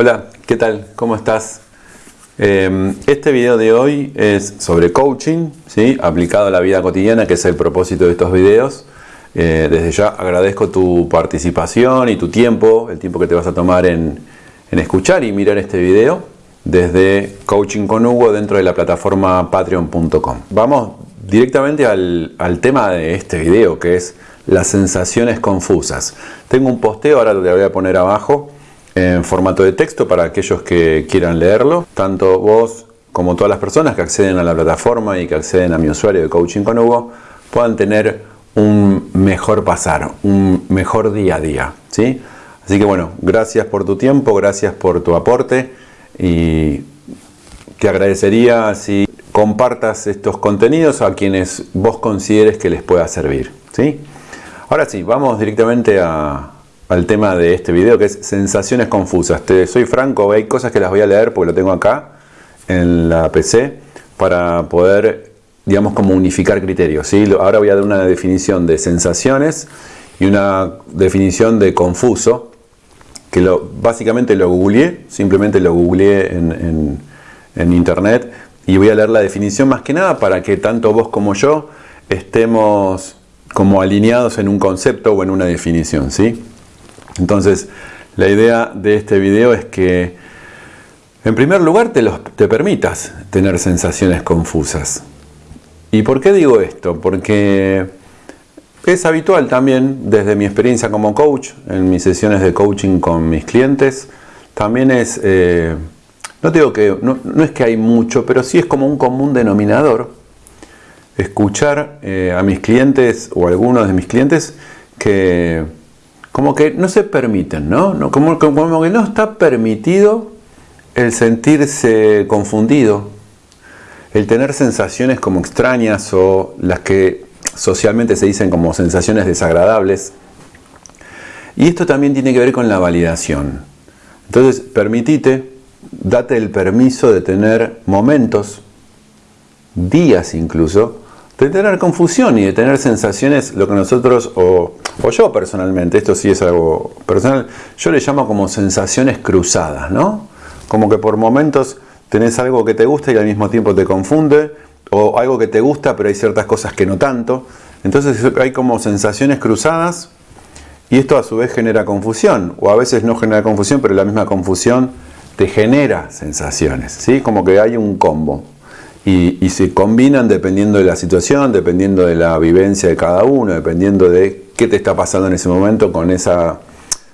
Hola, ¿qué tal? ¿Cómo estás? Eh, este video de hoy es sobre coaching, ¿sí? aplicado a la vida cotidiana, que es el propósito de estos videos. Eh, desde ya agradezco tu participación y tu tiempo, el tiempo que te vas a tomar en, escuchar y mirar este video desde Coaching con Hugo dentro de la plataforma patreon.com. Vamos directamente al, tema de este video, que es las sensaciones confusas. Tengo un posteo, ahora lo voy a poner abajo, en formato de texto para aquellos que quieran leerlo. Tanto vos como todas las personas que acceden a la plataforma y que acceden a mi usuario de Coaching con Hugo puedan tener un mejor pasar, un mejor día a día. ¿sí? Así que bueno, gracias por tu tiempo, gracias por tu aporte y te agradecería si compartas estos contenidos a quienes vos consideres que les pueda servir. ¿sí? Ahora sí, vamos directamente a, al tema de este video que es sensaciones confusas. Te soy franco, hay cosas que las voy a leer porque lo tengo acá en la PC para poder, digamos, como unificar criterios. ¿sí? Ahora voy a dar una definición de sensaciones y una definición de confuso que lo, básicamente lo googleé, simplemente lo googleé en, en, en internet y voy a leer la definición más que nada para que tanto vos como yo estemos como alineados en un concepto o en una definición, ¿sí? Entonces, la idea de este video es que, en primer lugar, te, permitas tener sensaciones confusas. ¿Y por qué digo esto? Porque es habitual también, desde mi experiencia como coach, en mis sesiones de coaching con mis clientes, también es, eh, no digo que, no, no, es que hay mucho, pero sí es como un común denominador, escuchar eh, a mis clientes o a algunos de mis clientes que como que no se permiten, ¿no? Como, como, que no está permitido el sentirse confundido, el tener sensaciones como extrañas o las que socialmente se dicen como sensaciones desagradables. Y esto también tiene que ver con la validación. Entonces, permitite, date el permiso de tener momentos, días incluso, de tener confusión y de tener sensaciones, lo que nosotros, o, yo personalmente, esto sí es algo personal, yo le llamo como sensaciones cruzadas, ¿no? Como que por momentos tenés algo que te gusta y al mismo tiempo te confunde, o algo que te gusta pero hay ciertas cosas que no tanto. Entonces hay como sensaciones cruzadas y esto a su vez genera confusión, o a veces no genera confusión, pero la misma confusión te genera sensaciones, ¿sí? Como que hay un combo y, se combinan dependiendo de la situación, dependiendo de la vivencia de cada uno, dependiendo de qué te está pasando en ese momento con esa,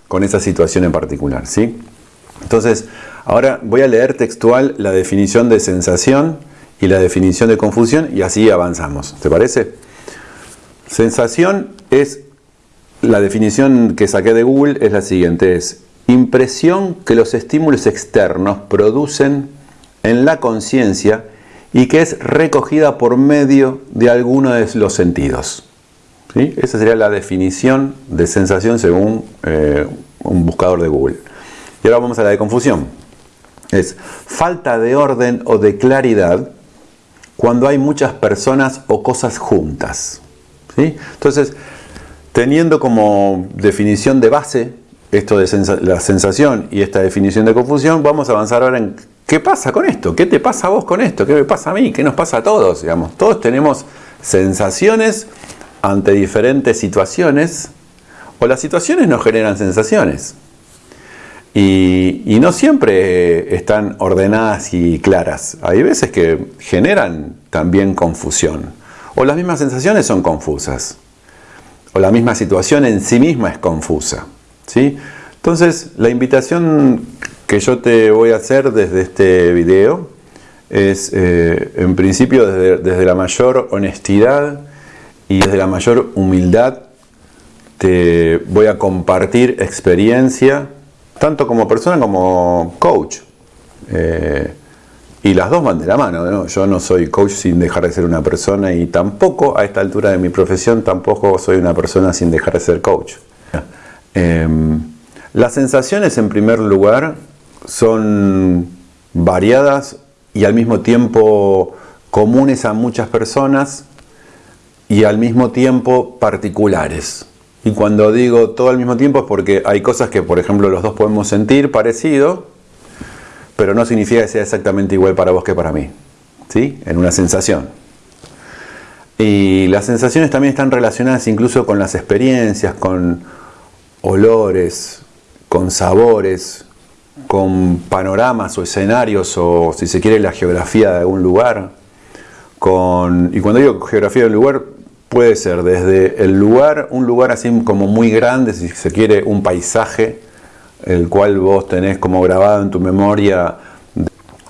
con esa situación en particular. ¿sí? Entonces, ahora voy a leer textual la definición de sensación y la definición de confusión y así avanzamos. ¿Te parece? Sensación es, la definición que saqué de Google es la siguiente, es impresión que los estímulos externos producen en la conciencia y que es recogida por medio de alguno de los sentidos. ¿Sí? Esa sería la definición de sensación según eh, un buscador de Google. Y ahora vamos a la de confusión. Es falta de orden o de claridad cuando hay muchas personas o cosas juntas. ¿Sí? Entonces, teniendo como definición de base esto de la sensación y esta definición de confusión, vamos a avanzar ahora en ¿Qué pasa con esto? ¿Qué te pasa a vos con esto? ¿Qué me pasa a mí? ¿Qué nos pasa a todos? Digamos, todos tenemos sensaciones ante diferentes situaciones o las situaciones nos generan sensaciones. Y, y, no siempre están ordenadas y claras. Hay veces que generan también confusión. O las mismas sensaciones son confusas. O la misma situación en sí misma es confusa. Entonces, la invitación que yo te voy a hacer desde este video es eh, en principio desde, desde, la mayor honestidad y desde la mayor humildad te voy a compartir experiencia tanto como persona como coach eh, y las dos van de la mano ¿no? yo no soy coach sin dejar de ser una persona y tampoco a esta altura de mi profesión tampoco soy una persona sin dejar de ser coach eh, las sensaciones en primer lugar son variadas y al mismo tiempo comunes a muchas personas y al mismo tiempo particulares. Y cuando digo todo al mismo tiempo es porque hay cosas que, por ejemplo, los dos podemos sentir parecido, pero no significa que sea exactamente igual para vos que para mí. ¿Sí? En una sensación. Y las sensaciones también están relacionadas incluso con las experiencias, con olores, con sabores, con panoramas o escenarios o si se quiere la geografía de algún lugar. Con, y cuando digo geografía de un lugar, puede ser desde el lugar, un lugar así como muy grande, si se quiere, un paisaje, el cual vos tenés como grabado en tu memoria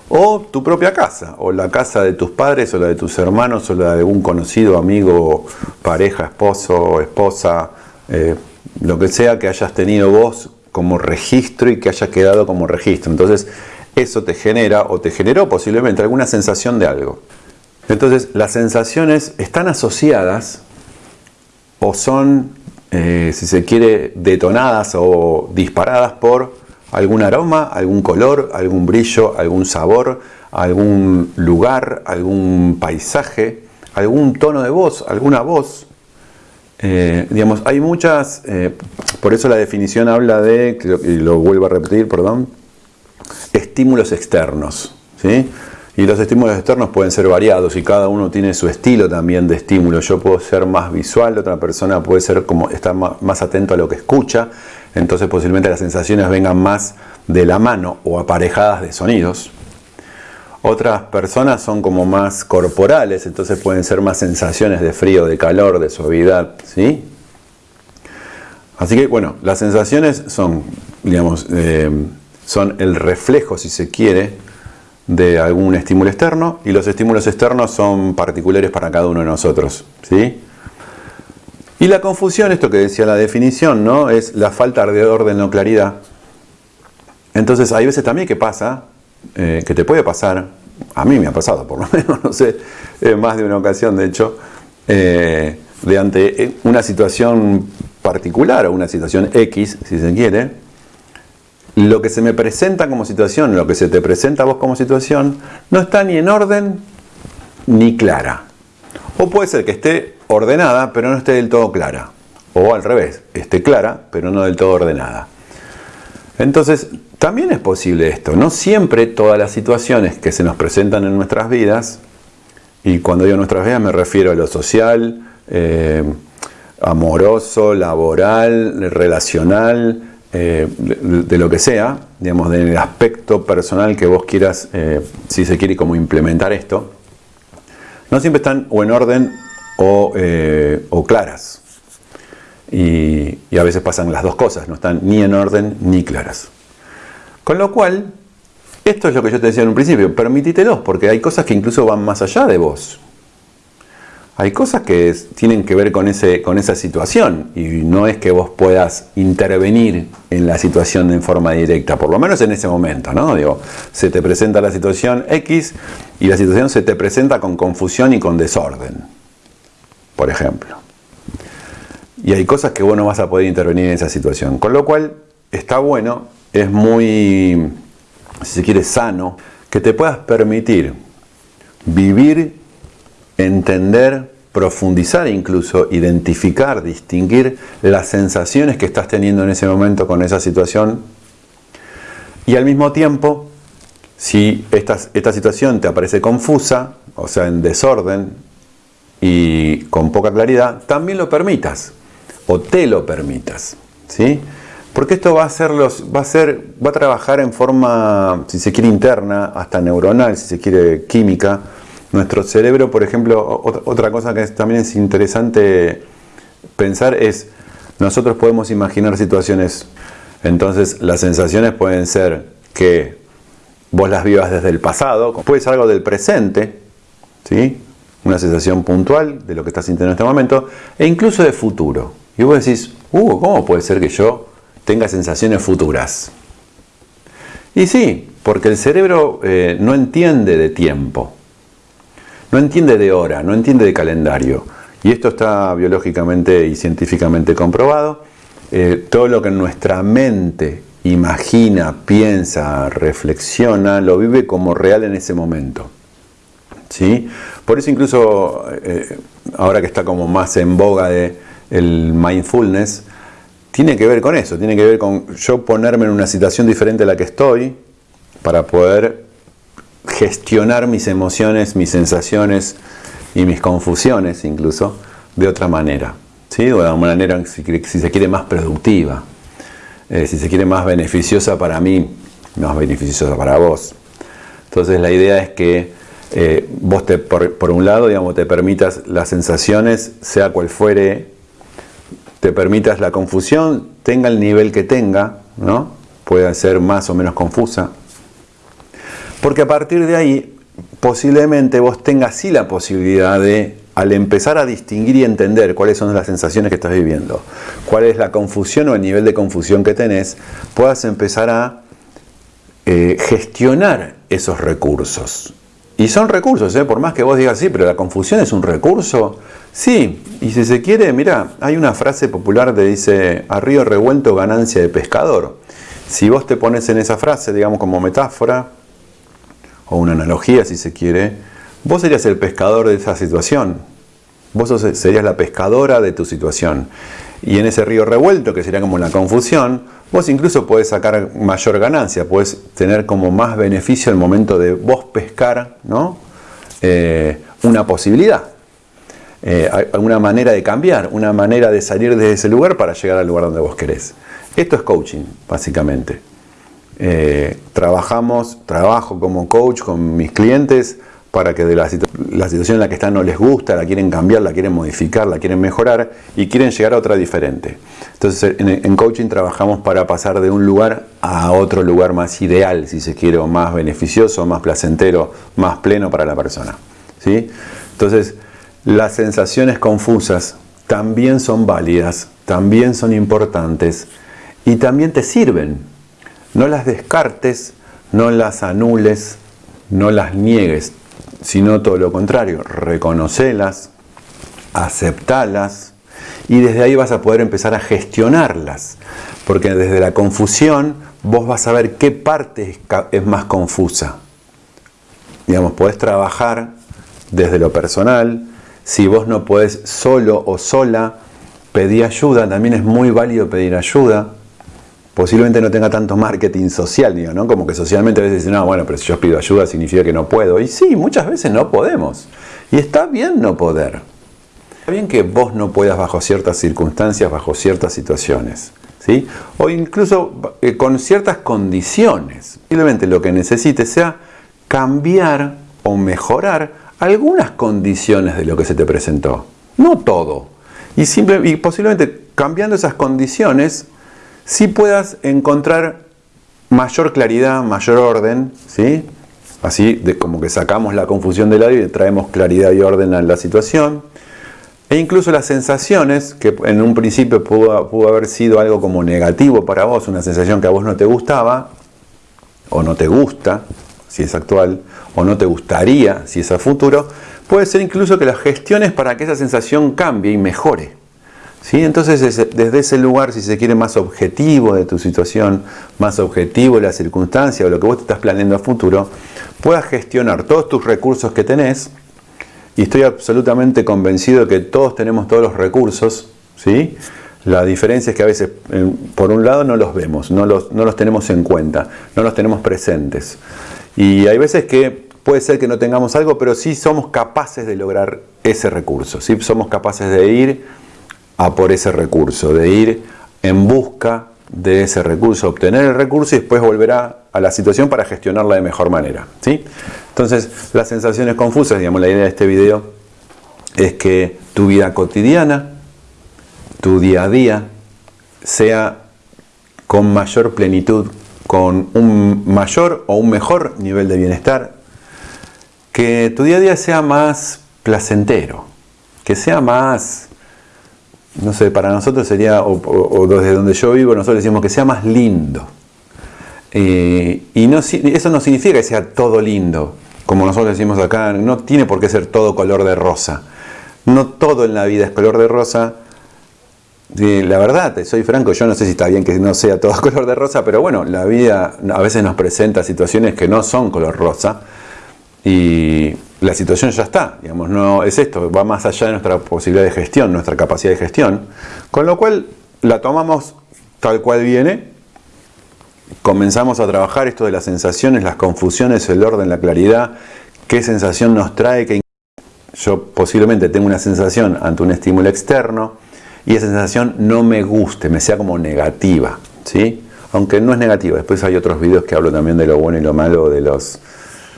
o tu propia casa, o la casa de tus padres, o la de tus hermanos, o la de algún conocido, amigo, pareja, esposo, esposa, eh, lo que sea que hayas tenido vos como registro y que haya quedado como registro. Entonces, eso te genera o te generó posiblemente alguna sensación de algo. Entonces, las sensaciones están asociadas o son, eh, si se quiere, detonadas o disparadas por algún aroma, algún color, algún brillo, algún sabor, algún lugar, algún paisaje, algún tono de voz, alguna voz. Eh, digamos, hay muchas, eh, por eso la definición habla de, y lo vuelvo a repetir, perdón, estímulos externos. ¿sí? Y los estímulos externos pueden ser variados y cada uno tiene su estilo también de estímulo. Yo puedo ser más visual, otra persona puede ser como estar más atento a lo que escucha, entonces posiblemente las sensaciones vengan más de la mano o aparejadas de sonidos. Otras personas son como más corporales, entonces pueden ser más sensaciones de frío, de calor, de suavidad, ¿sí? Así que bueno, las sensaciones son, digamos, eh, son el reflejo, si se quiere, de algún estímulo externo y los estímulos externos son particulares para cada uno de nosotros, ¿sí? Y la confusión, esto que decía la definición, ¿no? Es la falta de orden o claridad. Entonces hay veces también que pasa, eh, que te puede pasar, a mí me ha pasado por lo menos, no sé, más de una ocasión de hecho, eh, de ante eh, una situación particular o una situación X, si se quiere, lo que se me presenta como situación, lo que se te presenta a vos como situación, no está ni en orden ni clara. O puede ser que esté ordenada, pero no esté del todo clara. O al revés, esté clara, pero no del todo ordenada. Entonces, también es posible esto. No siempre todas las situaciones que se nos presentan en nuestras vidas, y cuando digo nuestras vidas me refiero a lo social, eh, amoroso, laboral, relacional, eh, de, lo que sea, digamos, del aspecto personal que vos quieras, eh, si se quiere, como implementar esto, no siempre están o en orden o, o claras. Y, a veces pasan las dos cosas, no están ni en orden ni claras. Con lo cual, esto es lo que yo te decía en un principio, permítitelos, porque hay cosas que incluso van más allá de vos. Hay cosas que tienen que ver con, ese, con esa situación y no es que vos puedas intervenir en la situación en forma directa, por lo menos en ese momento, ¿no? Digo, se te presenta la situación X y la situación se te presenta con confusión y con desorden, por ejemplo. Y hay cosas que vos no vas a poder intervenir en esa situación. Con lo cual, está bueno, es muy, si se quiere, sano, que te puedas permitir vivir, entender, profundizar incluso, identificar, distinguir las sensaciones que estás teniendo en ese momento con esa situación. Y al mismo tiempo, si esta, esta situación te aparece confusa, o sea, en desorden y con poca claridad, también lo permitas o te lo permitas. ¿sí? Porque esto va a, ser los, va, a ser, va a trabajar en forma, si se quiere, interna, hasta neuronal, si se quiere, química. Nuestro cerebro, por ejemplo, otra cosa que también es interesante pensar es, nosotros podemos imaginar situaciones, entonces las sensaciones pueden ser que vos las vivas desde el pasado, puede ser algo del presente, ¿sí? una sensación puntual de lo que estás sintiendo en este momento, e incluso de futuro. Y vos decís, uh, ¿cómo puede ser que yo tenga sensaciones futuras? Y sí, porque el cerebro eh, no entiende de tiempo, no entiende de hora, no entiende de calendario. Y esto está biológicamente y científicamente comprobado. Eh, todo lo que nuestra mente imagina, piensa, reflexiona, lo vive como real en ese momento. ¿Sí? Por eso incluso eh, ahora que está como más en boga de el mindfulness, tiene que ver con eso, tiene que ver con yo ponerme en una situación diferente a la que estoy, para poder gestionar mis emociones, mis sensaciones y mis confusiones incluso de otra manera, ¿sí? de una manera, si, se quiere, más productiva, eh, si se quiere más beneficiosa para mí, más beneficiosa para vos. Entonces la idea es que eh, vos te, por, un lado, digamos, te permitas las sensaciones, sea cual fuere, te permitas la confusión, tenga el nivel que tenga, ¿no? puede ser más o menos confusa, porque a partir de ahí posiblemente vos tengas sí la posibilidad de, al empezar a distinguir y entender cuáles son las sensaciones que estás viviendo, cuál es la confusión o el nivel de confusión que tenés, puedas empezar a eh, gestionar esos recursos. Y son recursos, ¿eh? por más que vos digas, sí, pero la confusión es un recurso. Sí, y si se quiere, mira, hay una frase popular que dice, a río revuelto ganancia de pescador. Si vos te pones en esa frase, digamos como metáfora, o una analogía si se quiere, vos serías el pescador de esa situación. Vos serías la pescadora de tu situación. Y en ese río revuelto, que sería como la confusión, vos incluso podés sacar mayor ganancia, podés tener como más beneficio al momento de vos pescar ¿no? Eh, una posibilidad. Eh, alguna manera de cambiar, una manera de salir de ese lugar para llegar al lugar donde vos querés. Esto es coaching, básicamente. Eh, trabajamos, trabajo como coach con mis clientes para que de la, situación en la que están no les gusta, la quieren cambiar, la quieren modificar, la quieren mejorar y quieren llegar a otra diferente. Entonces en, coaching trabajamos para pasar de un lugar a otro lugar más ideal, si se quiere, más beneficioso, más placentero, más pleno para la persona. ¿sí? Entonces las sensaciones confusas también son válidas, también son importantes y también te sirven no las descartes, no las anules, no las niegues, sino todo lo contrario, reconocelas, aceptalas y desde ahí vas a poder empezar a gestionarlas, porque desde la confusión vos vas a ver qué parte es más confusa. Digamos, podés trabajar desde lo personal, si vos no podés solo o sola pedir ayuda, también es muy válido pedir ayuda posiblemente no tenga tanto marketing social, digo, ¿no? Como que socialmente a veces dicen, no, bueno, pero si yo pido ayuda significa que no puedo. Y sí, muchas veces no podemos. Y está bien no poder. Está bien que vos no puedas bajo ciertas circunstancias, bajo ciertas situaciones. ¿sí? O incluso eh, con ciertas condiciones. Posiblemente lo que necesites sea cambiar o mejorar algunas condiciones de lo que se te presentó. No todo. Y, posiblemente cambiando esas condiciones si puedas encontrar mayor claridad, mayor orden, ¿sí? así de como que sacamos la confusión del lado y traemos claridad y orden a la situación. E incluso las sensaciones, que en un principio pudo, pudo, haber sido algo como negativo para vos, una sensación que a vos no te gustaba, o no te gusta, si es actual, o no te gustaría, si es a futuro, puede ser incluso que las gestiones para que esa sensación cambie y mejore. Entonces, desde ese lugar, si se quiere más objetivo de tu situación, más objetivo de la circunstancia o lo que vos te estás planeando a futuro, puedas gestionar todos tus recursos que tenés, y estoy absolutamente convencido de que todos tenemos todos los recursos, ¿sí? La diferencia es que a veces, por un lado, no los vemos, no los, no los tenemos en cuenta, no los tenemos presentes. Y hay veces que puede ser que no tengamos algo, pero sí somos capaces de lograr ese recurso, ¿sí? somos capaces de ir a por ese recurso, de ir en busca de ese recurso, obtener el recurso y después volverá a la situación para gestionarla de mejor manera. ¿sí? Entonces, las sensaciones confusas, digamos, la idea de este video es que tu vida cotidiana, tu día a día, sea con mayor plenitud, con un mayor o un mejor nivel de bienestar, que tu día a día sea más placentero, que sea más no sé, para nosotros sería, o, desde donde yo vivo, nosotros decimos que sea más lindo. Y eso no significa que sea todo lindo, como nosotros decimos acá, no tiene por qué ser todo color de rosa. No todo en la vida es color de rosa. La verdad, soy franco, yo no sé si está bien que no sea todo color de rosa, pero bueno, la vida a veces nos presenta situaciones que no son color rosa. Y la situación ya está, digamos, no es esto, va más allá de nuestra posibilidad de gestión, nuestra capacidad de gestión, con lo cual la tomamos tal cual viene comenzamos a trabajar esto de las sensaciones, las confusiones, el orden, la claridad, qué sensación nos trae, que yo posiblemente tengo una sensación ante un estímulo externo y esa sensación no me guste, me sea como negativa, ¿sí? Aunque no es negativa, después hay otros videos que hablo también de lo bueno y lo malo, de los,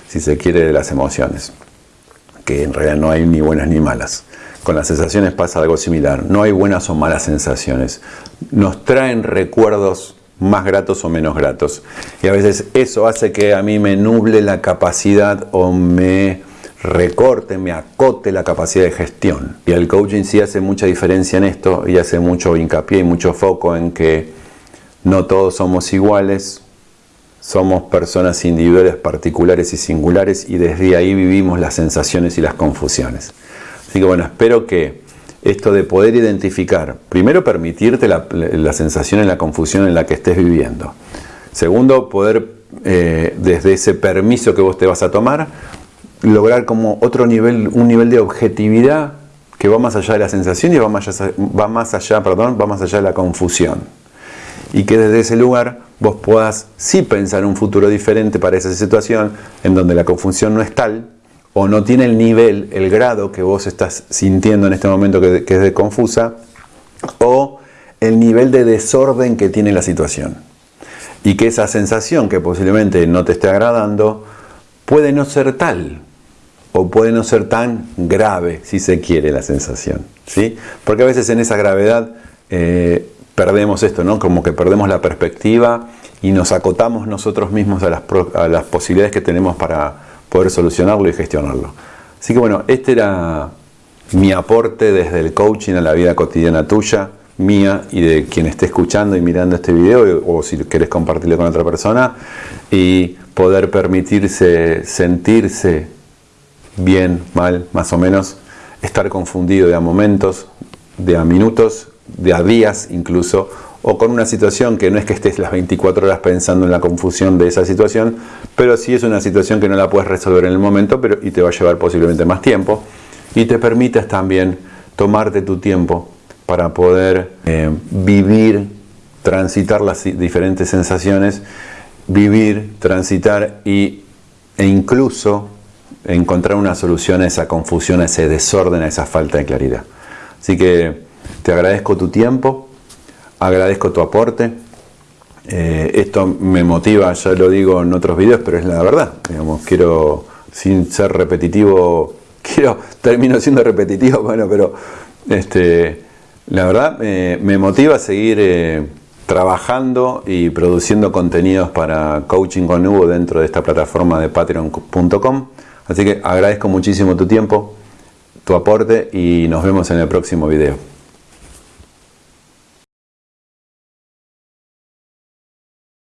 si se quiere, de las emociones, que en realidad no hay ni buenas ni malas. Con las sensaciones pasa algo similar, no hay buenas o malas sensaciones, nos traen recuerdos más gratos o menos gratos. Y a veces eso hace que a mí me nuble la capacidad o me recorte, me acote la capacidad de gestión. Y el coaching sí hace mucha diferencia en esto y hace mucho hincapié y mucho foco en que no todos somos iguales, somos personas individuales, particulares y singulares y desde ahí vivimos las sensaciones y las confusiones. Así que bueno, espero que esto de poder identificar, primero permitirte la, sensación y la confusión en la que estés viviendo. Segundo, poder eh, desde ese permiso que vos te vas a tomar, lograr como otro nivel, un nivel de objetividad que va más allá de la sensación y va más allá, va más allá, perdón, va más allá de la confusión. Y que desde ese lugar vos puedas sí pensar un futuro diferente para esa situación en donde la confusión no es tal o no tiene el nivel, el grado que vos estás sintiendo en este momento que, es de confusa, o el nivel de desorden que tiene la situación. Y que esa sensación que posiblemente no te esté agradando puede no ser tal, o puede no ser tan grave, si se quiere, la sensación. ¿sí? Porque a veces en esa gravedad eh, perdemos esto, ¿no? como que perdemos la perspectiva y nos acotamos nosotros mismos a las, a las posibilidades que tenemos para poder solucionarlo y gestionarlo. Así que bueno, este era mi aporte desde el coaching a la vida cotidiana tuya, mía y de quien esté escuchando y mirando este video o si querés compartirlo con otra persona y poder permitirse sentirse bien, mal, más o menos, estar confundido de a momentos, de a minutos, de a días incluso, o con una situación que no es que estés las 24 horas pensando en la confusión de esa situación, pero sí es una situación que no la puedes resolver en el momento pero, y te va a llevar posiblemente más tiempo. Y te permites también tomarte tu tiempo para poder eh, vivir, transitar las diferentes sensaciones, vivir, transitar y, e incluso encontrar una solución a esa confusión, a ese desorden, a esa falta de claridad. Así que te agradezco tu tiempo agradezco tu aporte. Eh, esto me motiva, ya lo digo en otros videos, pero es la verdad. Quiero, sin ser repetitivo, quiero, termino siendo repetitivo, bueno, pero este, la verdad me motiva a seguir eh, trabajando y produciendo contenidos para Coaching con Hugo dentro de esta plataforma de patreon.com. Así que agradezco muchísimo tu tiempo, tu aporte y nos vemos en el próximo video.